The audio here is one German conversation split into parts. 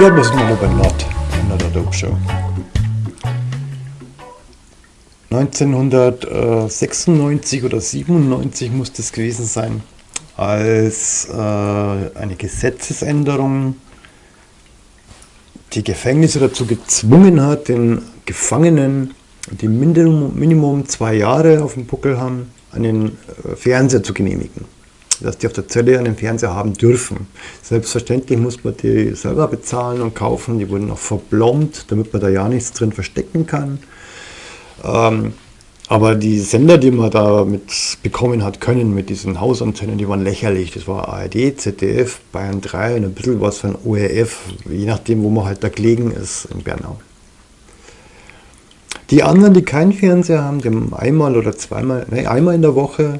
Servus, mein lieber Nord in der Dope Show. 1996 oder 97 muss das gewesen sein, als äh, eine Gesetzesänderung die Gefängnisse dazu gezwungen hat, den Gefangenen, die Minimum, Minimum zwei Jahre auf dem Buckel haben, einen äh, Fernseher zu genehmigen dass die auf der Zelle einen Fernseher haben dürfen. Selbstverständlich muss man die selber bezahlen und kaufen. Die wurden auch verblombt, damit man da ja nichts drin verstecken kann. Ähm, aber die Sender, die man da mit bekommen hat können, mit diesen Hausantennen, die waren lächerlich. Das war ARD, ZDF, Bayern 3 und ein bisschen was von ORF, je nachdem, wo man halt da gelegen ist in Bernau. Die anderen, die keinen Fernseher haben, die haben einmal oder zweimal, nein, einmal in der Woche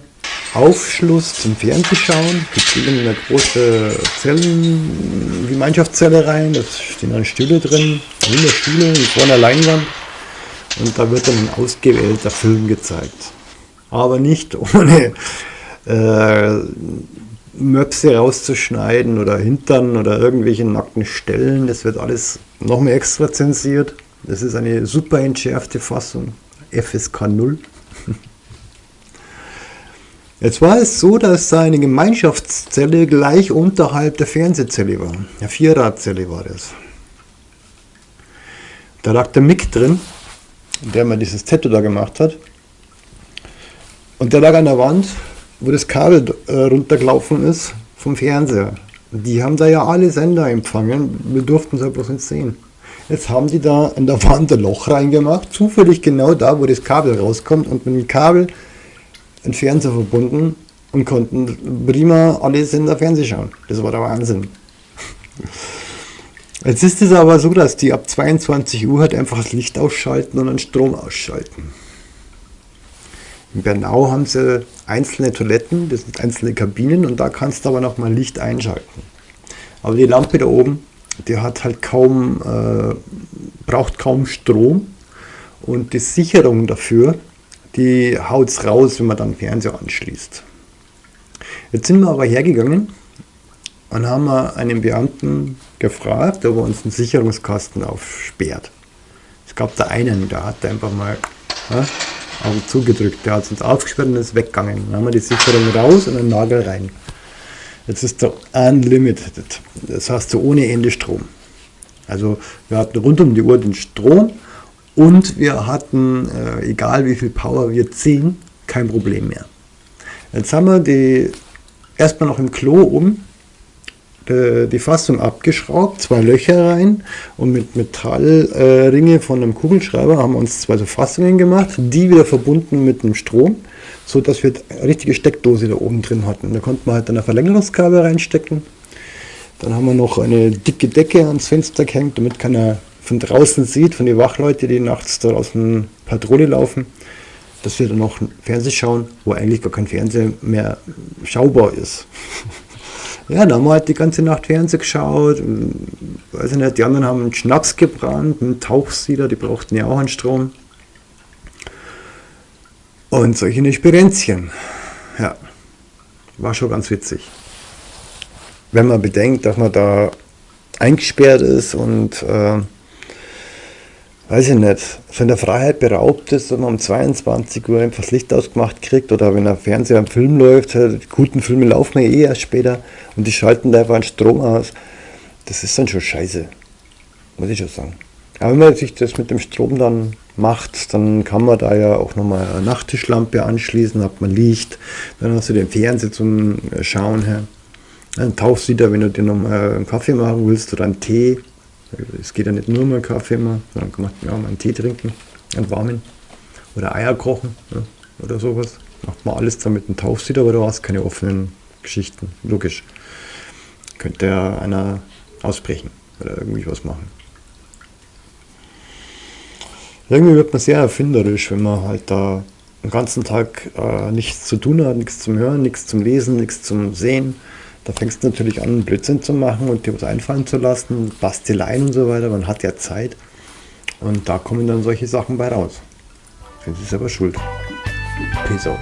Aufschluss zum Fernsehschauen. Die kriegen eine große Zellen, Gemeinschaftszelle rein, da stehen dann Stühle drin, 100 Stühle vor einer Leinwand und da wird dann ein ausgewählter Film gezeigt. Aber nicht ohne äh, Möpse rauszuschneiden oder Hintern oder irgendwelche nackten Stellen. Das wird alles noch mehr extra zensiert. Das ist eine super entschärfte Fassung, FSK 0. Jetzt war es so, dass seine Gemeinschaftszelle gleich unterhalb der Fernsehzelle war. Eine Vierradzelle war das. Da lag der Mick drin, der mir dieses Tattoo da gemacht hat. Und der lag an der Wand, wo das Kabel äh, runtergelaufen ist vom Fernseher. Die haben da ja alle Sender empfangen, wir durften es ja bloß nicht sehen. Jetzt haben die da in der Wand ein Loch reingemacht, zufällig genau da, wo das Kabel rauskommt und mit dem Kabel einen Fernseher verbunden und konnten prima alle Sender Fernsehen schauen. Das war der Wahnsinn. Jetzt ist es aber so, dass die ab 22 Uhr halt einfach das Licht ausschalten und den Strom ausschalten. In Bernau haben sie einzelne Toiletten, das sind einzelne Kabinen und da kannst du aber noch mal Licht einschalten. Aber die Lampe da oben, die hat halt kaum, äh, braucht kaum Strom und die Sicherung dafür, die haut es raus, wenn man dann Fernseher anschließt. Jetzt sind wir aber hergegangen und haben einen Beamten gefragt, ob er uns einen Sicherungskasten aufsperrt. Es gab da einen, der hat einfach mal ja, Augen zugedrückt, der hat uns aufgesperrt und ist weggegangen. Dann haben wir die Sicherung raus und einen Nagel rein. Jetzt ist der Unlimited, das heißt so ohne Ende Strom. Also wir hatten rund um die Uhr den Strom und wir hatten, äh, egal wie viel Power wir ziehen, kein Problem mehr. Jetzt haben wir die erstmal noch im Klo oben die, die Fassung abgeschraubt, zwei Löcher rein und mit Metallringe äh, von einem Kugelschreiber haben wir uns zwei so Fassungen gemacht, die wieder verbunden mit dem Strom, so dass wir eine richtige Steckdose da oben drin hatten. Da konnte man halt dann ein Verlängerungskabel reinstecken. Dann haben wir noch eine dicke Decke ans Fenster gehängt, damit keiner von draußen sieht, von den Wachleuten, die nachts draußen Patrouille laufen, dass wir dann noch Fernsehen schauen, wo eigentlich gar kein Fernseher mehr schaubar ist. ja, da haben wir halt die ganze Nacht Fernsehen geschaut. Weiß ich nicht, die anderen haben einen Schnaps gebrannt, einen Tauchsieder, die brauchten ja auch einen Strom. Und solche Experienzchen. Ja, war schon ganz witzig. Wenn man bedenkt, dass man da eingesperrt ist und äh, weiß ich nicht, von der Freiheit beraubt ist und man um 22 Uhr einfach das Licht ausgemacht kriegt oder wenn der Fernseher am Film läuft, die guten Filme laufen ja eh erst später und die schalten da einfach einen Strom aus. Das ist dann schon scheiße, muss ich schon sagen. Aber wenn man sich das mit dem Strom dann macht, dann kann man da ja auch nochmal eine Nachttischlampe anschließen, hat man Licht, dann hast du den Fernseher zum Schauen her. Dann tauchst du wieder, wenn du dir nochmal einen Kaffee machen willst oder einen Tee, es geht ja nicht nur um einen Kaffee immer, sondern kann man ja, mal einen Tee trinken, einen warmen. Oder Eier kochen ja, oder sowas. Macht man alles damit einen Tauchsieder, aber du hast keine offenen Geschichten. Logisch. Könnte ja einer ausbrechen oder irgendwie was machen. Irgendwie wird man sehr erfinderisch, wenn man halt da den ganzen Tag äh, nichts zu tun hat, nichts zum Hören, nichts zum Lesen, nichts zum Sehen. Da fängst du natürlich an, Blödsinn zu machen und dir was einfallen zu lassen, Basteleien und so weiter. Man hat ja Zeit. Und da kommen dann solche Sachen bei raus. Sind sie selber schuld. Peace out.